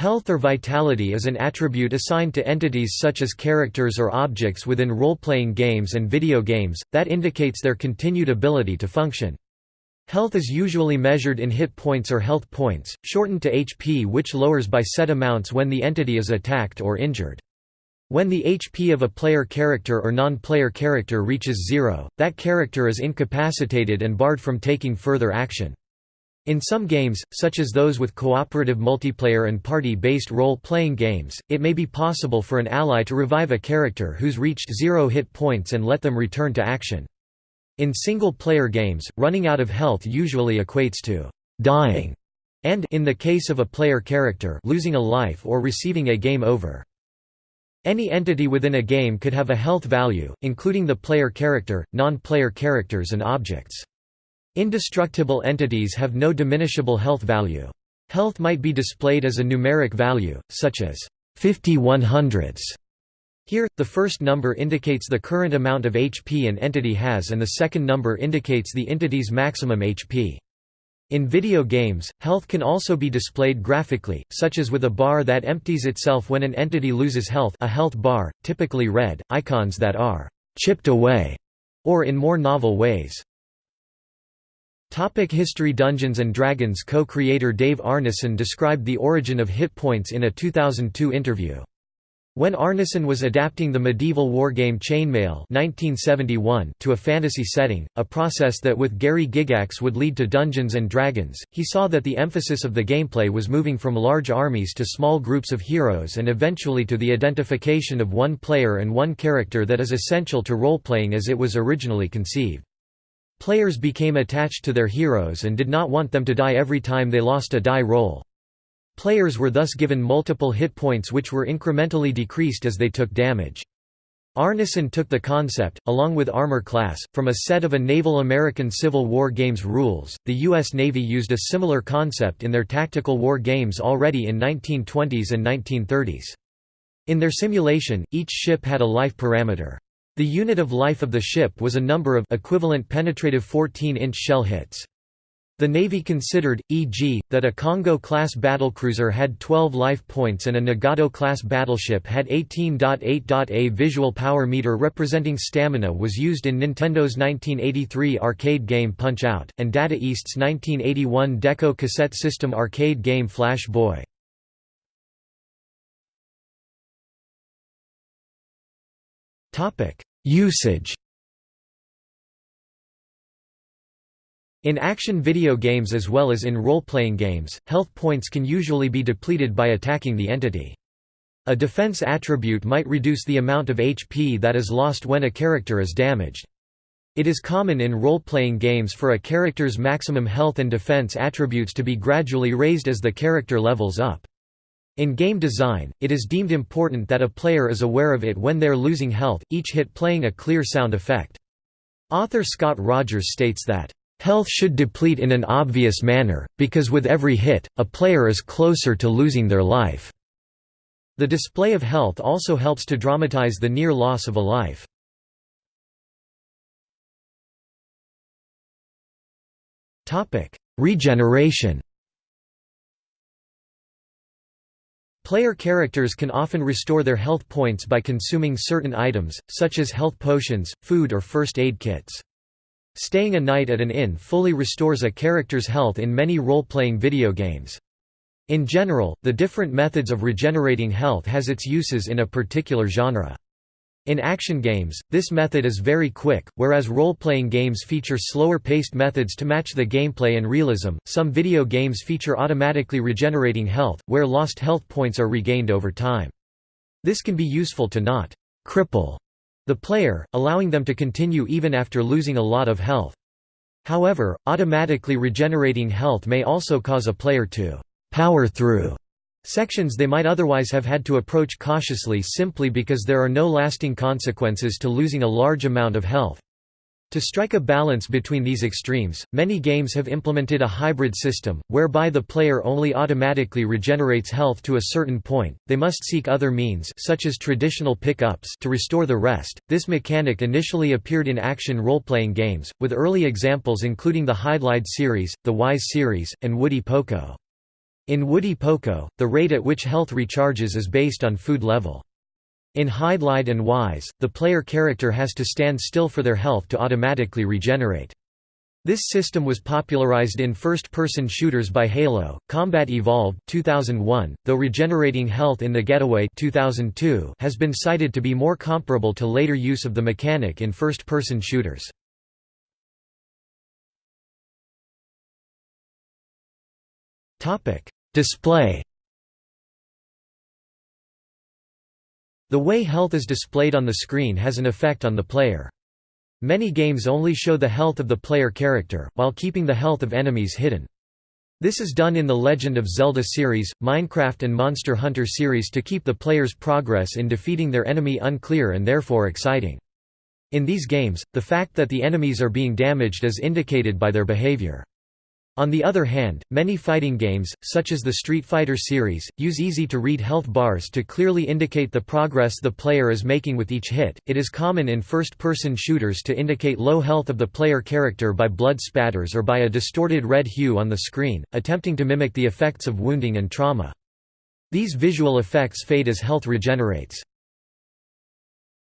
Health or vitality is an attribute assigned to entities such as characters or objects within role-playing games and video games, that indicates their continued ability to function. Health is usually measured in hit points or health points, shortened to HP which lowers by set amounts when the entity is attacked or injured. When the HP of a player character or non-player character reaches zero, that character is incapacitated and barred from taking further action. In some games, such as those with cooperative multiplayer and party-based role-playing games, it may be possible for an ally to revive a character who's reached zero hit points and let them return to action. In single-player games, running out of health usually equates to «dying» and in the case of a player character losing a life or receiving a game over. Any entity within a game could have a health value, including the player character, non-player characters and objects. Indestructible entities have no diminishable health value. Health might be displayed as a numeric value, such as 50 100s. Here, the first number indicates the current amount of HP an entity has and the second number indicates the entity's maximum HP. In video games, health can also be displayed graphically, such as with a bar that empties itself when an entity loses health a health bar, typically red, icons that are «chipped away» or in more novel ways. Topic History Dungeons & Dragons co-creator Dave Arneson described the origin of hit points in a 2002 interview. When Arneson was adapting the medieval wargame Chainmail 1971 to a fantasy setting, a process that with Gary Gygax would lead to Dungeons & Dragons, he saw that the emphasis of the gameplay was moving from large armies to small groups of heroes and eventually to the identification of one player and one character that is essential to role-playing as it was originally conceived. Players became attached to their heroes and did not want them to die every time they lost a die roll. Players were thus given multiple hit points which were incrementally decreased as they took damage. Arneson took the concept, along with Armor Class, from a set of a naval American Civil War games rules. The U.S. Navy used a similar concept in their tactical war games already in 1920s and 1930s. In their simulation, each ship had a life parameter. The unit of life of the ship was a number of equivalent penetrative 14-inch shell hits. The Navy considered, e.g., that a Kongō-class battlecruiser had 12 life points and a Nagato-class battleship had 18.8. A visual power meter representing stamina was used in Nintendo's 1983 arcade game Punch-Out!, and Data East's 1981 Deco cassette system arcade game Flash Boy. Usage In action video games as well as in role-playing games, health points can usually be depleted by attacking the entity. A defense attribute might reduce the amount of HP that is lost when a character is damaged. It is common in role-playing games for a character's maximum health and defense attributes to be gradually raised as the character levels up. In game design, it is deemed important that a player is aware of it when they are losing health, each hit playing a clear sound effect. Author Scott Rogers states that, "...health should deplete in an obvious manner, because with every hit, a player is closer to losing their life." The display of health also helps to dramatize the near loss of a life. Regeneration Player characters can often restore their health points by consuming certain items, such as health potions, food or first aid kits. Staying a night at an inn fully restores a character's health in many role-playing video games. In general, the different methods of regenerating health has its uses in a particular genre. In action games, this method is very quick, whereas role-playing games feature slower-paced methods to match the gameplay and realism. Some video games feature automatically regenerating health, where lost health points are regained over time. This can be useful to not cripple the player, allowing them to continue even after losing a lot of health. However, automatically regenerating health may also cause a player to power through Sections they might otherwise have had to approach cautiously simply because there are no lasting consequences to losing a large amount of health. To strike a balance between these extremes, many games have implemented a hybrid system, whereby the player only automatically regenerates health to a certain point, they must seek other means such as traditional pick-ups to restore the rest. This mechanic initially appeared in action role-playing games, with early examples including the Hydlide series, the Ys series, and Woody Poco. In Woody Poco, the rate at which health recharges is based on food level. In Hydlide and Ys, the player character has to stand still for their health to automatically regenerate. This system was popularized in first-person shooters by Halo, Combat Evolved 2001, though regenerating health in The Getaway 2002 has been cited to be more comparable to later use of the mechanic in first-person shooters. Display The way health is displayed on the screen has an effect on the player. Many games only show the health of the player character, while keeping the health of enemies hidden. This is done in the Legend of Zelda series, Minecraft and Monster Hunter series to keep the player's progress in defeating their enemy unclear and therefore exciting. In these games, the fact that the enemies are being damaged is indicated by their behavior. On the other hand, many fighting games, such as the Street Fighter series, use easy-to-read health bars to clearly indicate the progress the player is making with each hit. It is common in first-person shooters to indicate low health of the player character by blood spatters or by a distorted red hue on the screen, attempting to mimic the effects of wounding and trauma. These visual effects fade as health regenerates.